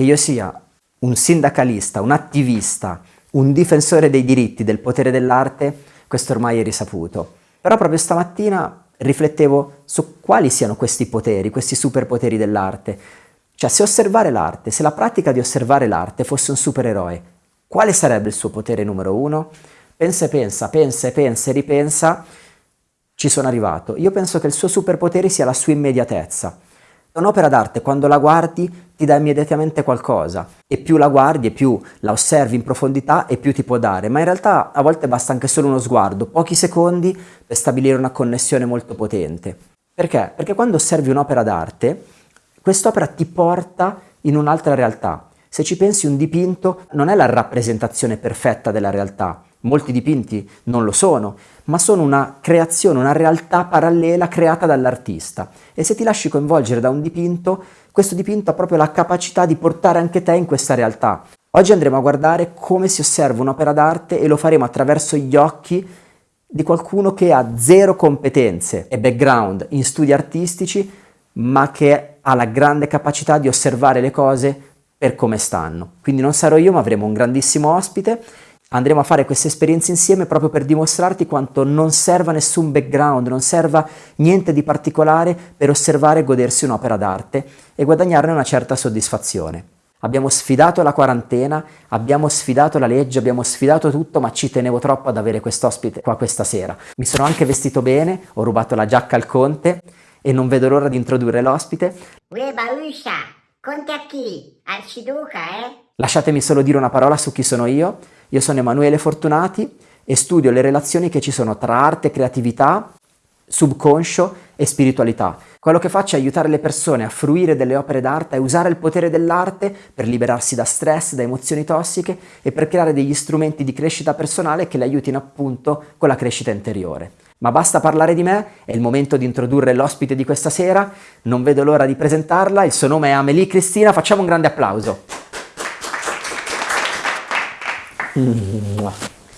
che io sia un sindacalista, un attivista, un difensore dei diritti, del potere dell'arte, questo ormai è risaputo. Però proprio stamattina riflettevo su quali siano questi poteri, questi superpoteri dell'arte. Cioè, se osservare l'arte, se la pratica di osservare l'arte fosse un supereroe, quale sarebbe il suo potere numero uno? Pensa e pensa, pensa e pensa e ripensa, ci sono arrivato. Io penso che il suo superpotere sia la sua immediatezza. Un'opera d'arte, quando la guardi, ti dà immediatamente qualcosa e più la guardi e più la osservi in profondità e più ti può dare, ma in realtà a volte basta anche solo uno sguardo, pochi secondi per stabilire una connessione molto potente. Perché? Perché quando osservi un'opera d'arte, quest'opera ti porta in un'altra realtà. Se ci pensi un dipinto non è la rappresentazione perfetta della realtà, molti dipinti non lo sono, ma sono una creazione, una realtà parallela creata dall'artista. E se ti lasci coinvolgere da un dipinto, questo dipinto ha proprio la capacità di portare anche te in questa realtà. Oggi andremo a guardare come si osserva un'opera d'arte e lo faremo attraverso gli occhi di qualcuno che ha zero competenze e background in studi artistici, ma che ha la grande capacità di osservare le cose per come stanno. Quindi non sarò io, ma avremo un grandissimo ospite Andremo a fare queste esperienze insieme proprio per dimostrarti quanto non serva nessun background, non serva niente di particolare per osservare e godersi un'opera d'arte e guadagnarne una certa soddisfazione. Abbiamo sfidato la quarantena, abbiamo sfidato la legge, abbiamo sfidato tutto, ma ci tenevo troppo ad avere quest'ospite qua questa sera. Mi sono anche vestito bene, ho rubato la giacca al conte e non vedo l'ora di introdurre l'ospite. Uè, Bauscia, conte a chi? Arciduca, eh? Lasciatemi solo dire una parola su chi sono io. Io sono Emanuele Fortunati e studio le relazioni che ci sono tra arte, creatività, subconscio e spiritualità. Quello che faccio è aiutare le persone a fruire delle opere d'arte, a usare il potere dell'arte per liberarsi da stress, da emozioni tossiche e per creare degli strumenti di crescita personale che le aiutino appunto con la crescita interiore. Ma basta parlare di me, è il momento di introdurre l'ospite di questa sera, non vedo l'ora di presentarla, il suo nome è Amelie Cristina, facciamo un grande applauso.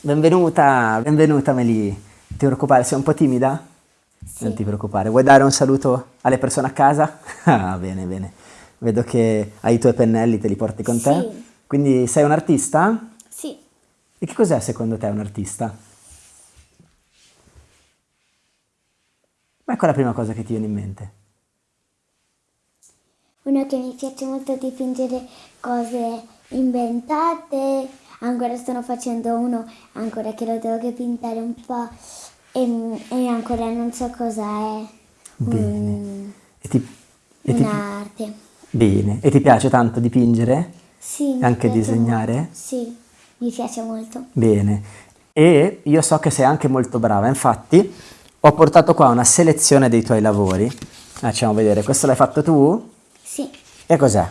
Benvenuta, benvenuta Meli. Ti preoccupare, sei un po' timida? Sì. Non ti preoccupare. Vuoi dare un saluto alle persone a casa? Ah, bene, bene. Vedo che hai i tuoi pennelli, te li porti con te. Sì. Quindi sei un artista? Sì. E che cos'è secondo te un artista? Ma ecco la prima cosa che ti viene in mente. Uno che mi piace molto dipingere cose inventate, ancora sto facendo uno, ancora che lo devo pintare un po' e, e ancora non so cosa è. Bene. Un- E ti, e ti- un'arte. bene. E ti piace tanto dipingere? Sì, Anche disegnare? molto. Sì, mi piace molto. Bene. E io so che sei anche molto brava, infatti ho portato qua una selezione dei tuoi lavori. Facciamo vedere, questo l'hai fatto tu? Sì, E cos'è?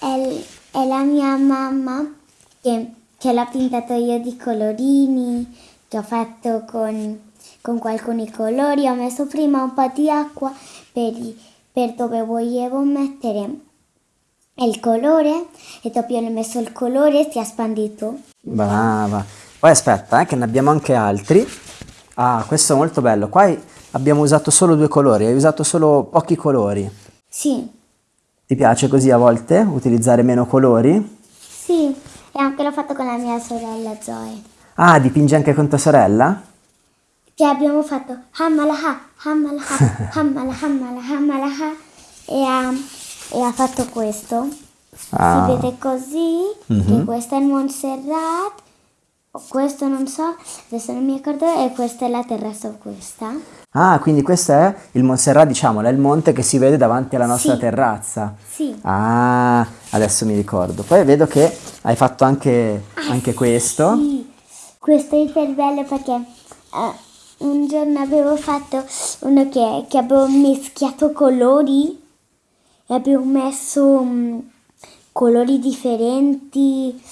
è, è la mia mamma che, che l'ho pintato io di colorini, che ho fatto con, con alcuni colori. Ho messo prima un po' di acqua per, per dove volevo mettere il colore e dopo ho messo il colore e si è spandito. Brava. Poi aspetta, eh, che ne abbiamo anche altri. Ah, questo è molto bello. Qua abbiamo usato solo due colori, hai usato solo pochi colori. Sì, Ti piace così a volte utilizzare meno colori? sì, e anche l'ho fatto con la mia sorella Zoe. Ah, dipingi anche con tua sorella? Che abbiamo fatto Hammalaha, Hammalaha, Hammala, Hammala, Hammalaha e ha, e ha fatto questo. Ah. Si vede così, che questo è il Montserrat, o questo non so, adesso non mi ricordo, e questa è la terrazza o questa. Ah, quindi questo è il Montserrat, diciamolo, è il monte che si vede davanti alla nostra Sì. terrazza. Sì. Ah, adesso mi ricordo. Poi vedo che hai fatto anche, anche questo. Ah, Sì, questo è iper bello perché eh, un giorno avevo fatto uno che, che avevo mischiato colori e avevo messo mm, colori differenti.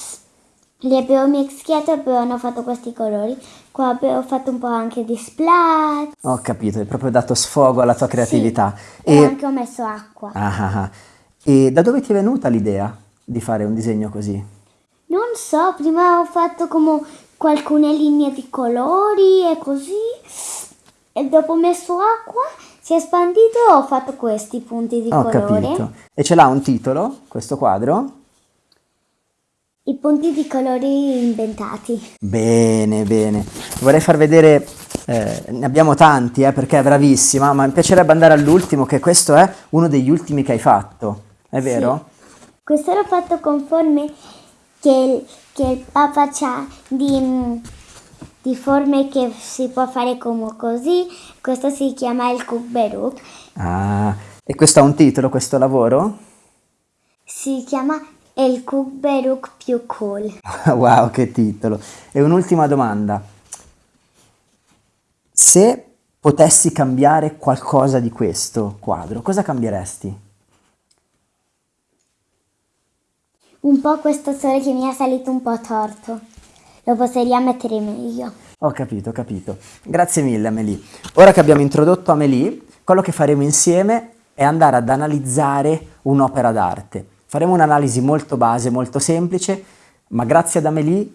Li avevo mischiati e poi hanno fatto questi colori. Qua avevo fatto un po' anche di splat Ho capito, hai proprio dato sfogo alla tua creatività. e, E, anche ho messo acqua. Ah, ah, ah. E da dove ti è venuta l'idea di fare un disegno così? Non so, prima ho fatto come alcune linee di colori e così. E dopo ho messo acqua, si è espandito ho fatto questi punti di Ho colore. capito. E ce l'ha un titolo, questo quadro? Punti di colori inventati. Bene, bene. Vorrei far vedere, eh, ne abbiamo tanti, eh, perché è bravissima, ma mi piacerebbe andare all'ultimo, che questo è uno degli ultimi che hai fatto. È vero? Questo l'ho fatto con forme che, che il papà ha di, di forme che si può fare come così. Questo si chiama il Kubberuk. Ah, e questo ha un titolo, questo lavoro? Si chiama il Kubberuk più cool. Wow, che titolo. E un'ultima domanda. Se potessi cambiare qualcosa di questo quadro, cosa cambieresti? Un po' questo sole che mi è salito un po' torto. Lo potrei mettere meglio. Ho capito, ho capito. Grazie mille Amelie. Ora che abbiamo introdotto Amelie, quello che faremo insieme è andare ad analizzare un'opera d'arte. Faremo un'analisi molto base, molto semplice, ma grazie ad Amelie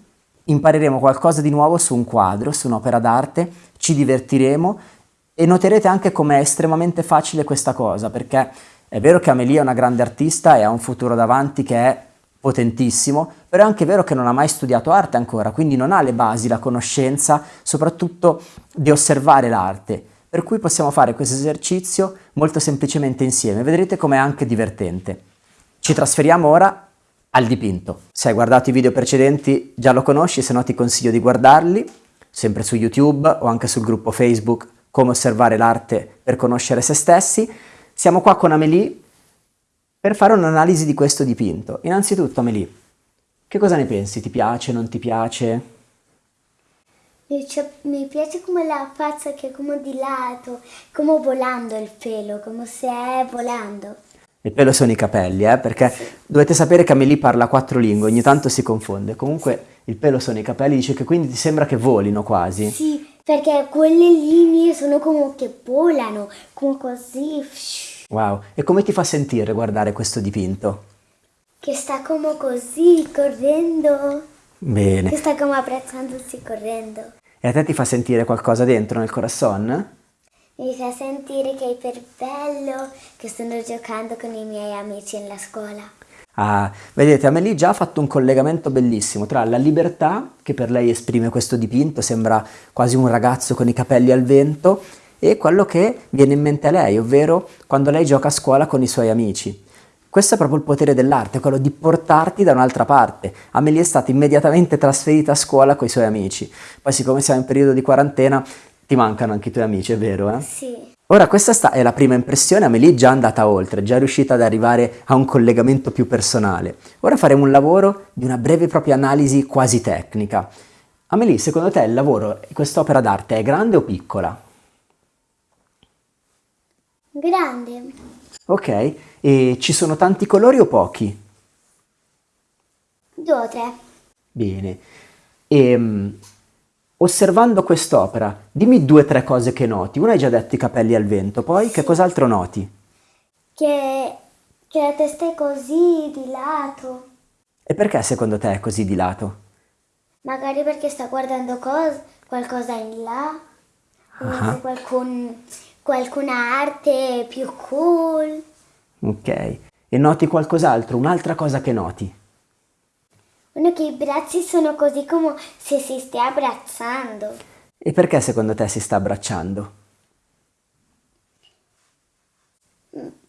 impareremo qualcosa di nuovo su un quadro, su un'opera d'arte, ci divertiremo e noterete anche com'è estremamente facile questa cosa, perché è vero che Amelie è una grande artista e ha un futuro davanti che è potentissimo, però è anche vero che non ha mai studiato arte ancora, quindi non ha le basi, la conoscenza, soprattutto di osservare l'arte. Per cui possiamo fare questo esercizio molto semplicemente insieme, vedrete com'è anche divertente. Ci trasferiamo ora al dipinto. Se hai guardato i video precedenti già lo conosci, se no ti consiglio di guardarli, sempre su YouTube o anche sul gruppo Facebook Come osservare l'arte per conoscere se stessi. Siamo qua con Amélie per fare un'analisi di questo dipinto. Innanzitutto Amélie, che cosa ne pensi? Ti piace, non ti piace? Mi, piace come la faccia che è come di lato, come volando il pelo, come se è volando. Il pelo sono i capelli, eh? perché dovete sapere che Amélie parla quattro lingue, ogni tanto si confonde. Comunque il pelo sono i capelli, dice che quindi ti sembra che volino quasi. Sì, perché quelle linee sono come che volano, come così, Wow, e come ti fa sentire guardare questo dipinto? che sta come così, correndo, Bene. che sta come abbracciandosi correndo. E a te ti fa sentire qualcosa dentro nel corazon? Mi fa sentire che è per bello che sto giocando con i miei amici nella scuola. Ah, vedete, Amelie già ha fatto un collegamento bellissimo tra la libertà, che per lei esprime questo dipinto, sembra quasi un ragazzo con i capelli al vento, e quello che viene in mente a lei, ovvero quando lei gioca a scuola con i suoi amici. Questo è proprio il potere dell'arte, quello di portarti da un'altra parte. Amelie è stata immediatamente trasferita a scuola con i suoi amici. Poi siccome siamo in periodo di quarantena, ti mancano anche i tuoi amici, è vero? Eh? Sì. Ora questa sta- è la prima impressione, Amelie è già andata oltre, è già riuscita ad arrivare a un collegamento più personale. Ora faremo un lavoro di una breve e propria analisi quasi tecnica. Amelie, secondo te il lavoro, quest'opera d'arte è grande o piccola? Grande. Ok, e ci sono tanti colori o pochi? Due o tre. Bene. E, osservando quest'opera, dimmi due o tre cose che noti. Una hai già detto i capelli al vento, poi che cos'altro noti? Che, che la testa è così di lato. E perché secondo te è così di lato? Magari perché sta guardando cos- qualcosa in là. Ah. se qualcun, qualcuna arte più cool. Ok. E noti qualcos'altro, un'altra cosa che noti? Uno che i bracci sono così come se si stia abbracciando. E perché secondo te si sta abbracciando?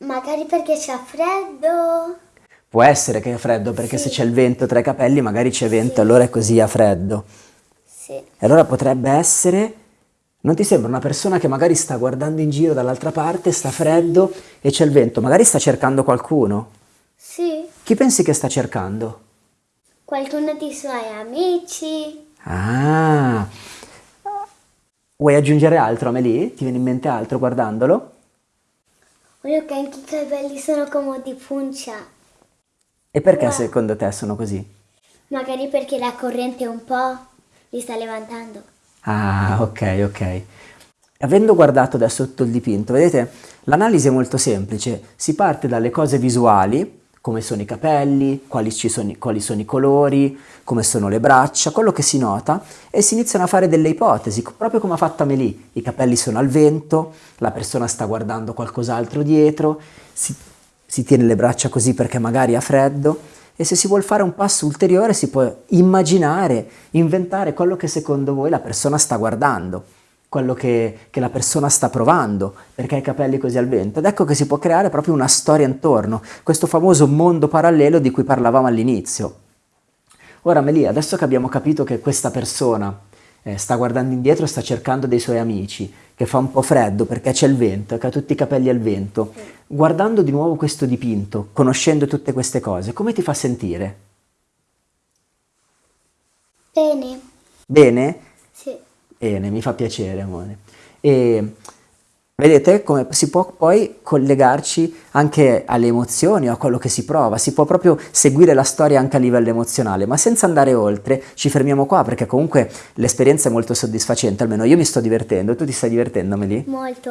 Magari perché c'è freddo. Può essere che è freddo perché se c'è il vento tra i capelli magari c'è vento e allora è così a freddo. Sì. E allora potrebbe essere... Non ti sembra una persona che magari sta guardando in giro dall'altra parte, sta freddo e c'è il vento, magari sta cercando qualcuno? Sì. Chi pensi che sta cercando? Qualcuno dei suoi amici. Ah! Vuoi aggiungere altro, Amelie? Ti viene in mente altro guardandolo? Uno che anche i capelli sono come di puncia. E perché Wow. secondo te sono così? Magari perché la corrente un po' li sta levantando. Ah, ok, ok. Avendo guardato adesso tutto il dipinto, vedete, l'analisi è molto semplice. Si parte dalle cose visuali, come sono i capelli, quali, sono, quali sono i colori, come sono le braccia, quello che si nota e si iniziano a fare delle ipotesi, proprio come ha fatto Amelie. I capelli sono al vento, la persona sta guardando qualcos'altro dietro, si, si tiene le braccia così perché magari ha freddo e se si vuole fare un passo ulteriore si può immaginare, inventare quello che secondo voi la persona sta guardando, quello che, che, la persona sta provando, perché ha i capelli così al vento. Ed ecco che si può creare proprio una storia intorno, questo famoso mondo parallelo di cui parlavamo all'inizio. Ora Melia, adesso che abbiamo capito che questa persona eh, sta guardando indietro, sta cercando dei suoi amici, che fa un po' freddo perché c'è il vento, che ha tutti i capelli al vento, guardando di nuovo questo dipinto, conoscendo tutte queste cose, come ti fa sentire? Bene. Bene? Sì. Bene, mi fa piacere, amore. E Vedete come si può poi collegarci anche alle emozioni o a quello che si prova, si può proprio seguire la storia anche a livello emozionale, ma senza andare oltre ci fermiamo qua perché comunque l'esperienza è molto soddisfacente, almeno io mi sto divertendo, tu ti stai divertendo Amelie? Molto.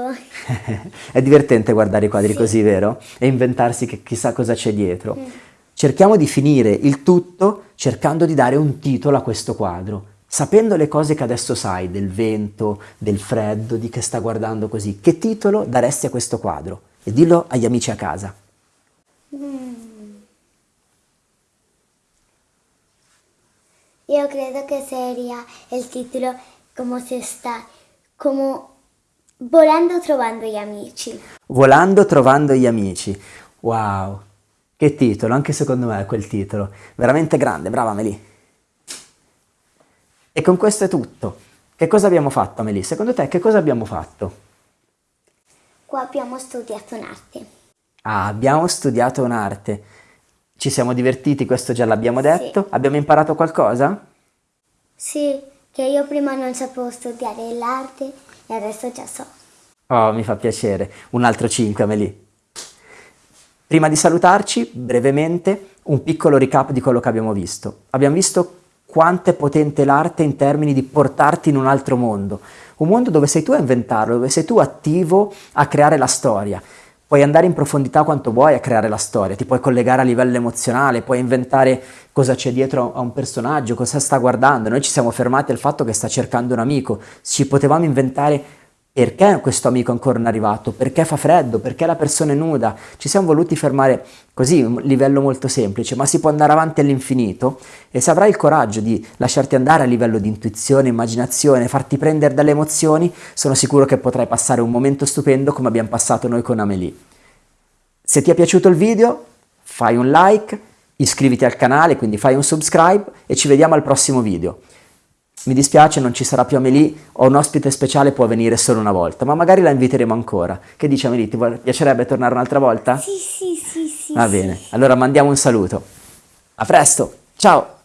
è divertente guardare i quadri sì. così, vero? E inventarsi che chissà cosa c'è dietro. Mm. Cerchiamo di finire il tutto cercando di dare un titolo a questo quadro Sapendo le cose che adesso sai, del vento, del freddo, di che sta guardando così, che titolo daresti a questo quadro? E dillo agli amici a casa. Mm. Io credo che sia il titolo come se sta, come volando trovando gli amici. Volando trovando gli amici. Wow, che titolo, anche secondo me è quel titolo. Veramente grande, brava Meli. E con questo è tutto. Che cosa abbiamo fatto, Amelie? Secondo te che cosa abbiamo fatto? Qua abbiamo studiato un'arte. Ah, abbiamo studiato un'arte. Ci siamo divertiti, questo già l'abbiamo detto. Sì. Abbiamo imparato qualcosa? Sì, che io prima non sapevo studiare l'arte e adesso già so. Oh, mi fa piacere. Un altro 5, Amelie. Prima di salutarci, brevemente, un piccolo recap di quello che abbiamo visto. Abbiamo visto quanto è potente l'arte in termini di portarti in un altro mondo, un mondo dove sei tu a inventarlo, dove sei tu attivo a creare la storia. Puoi andare in profondità quanto vuoi a creare la storia, ti puoi collegare a livello emozionale, puoi inventare cosa c'è dietro a un personaggio, cosa sta guardando. Noi ci siamo fermati al fatto che sta cercando un amico, ci potevamo inventare perché questo amico ancora non è arrivato? Perché fa freddo? Perché la persona è nuda? Ci siamo voluti fermare così, un livello molto semplice, ma si può andare avanti all'infinito e se avrai il coraggio di lasciarti andare a livello di intuizione, immaginazione, farti prendere dalle emozioni, sono sicuro che potrai passare un momento stupendo come abbiamo passato noi con Amelie. Se ti è piaciuto il video, fai un like, iscriviti al canale, quindi fai un subscribe e ci vediamo al prossimo video mi dispiace non ci sarà più Amelie, ho un ospite speciale, può venire solo una volta, ma magari la inviteremo ancora. Che dici Amelie, ti piacerebbe tornare un'altra volta? Sì, sì, sì, sì. Va bene, allora mandiamo un saluto. A presto, ciao!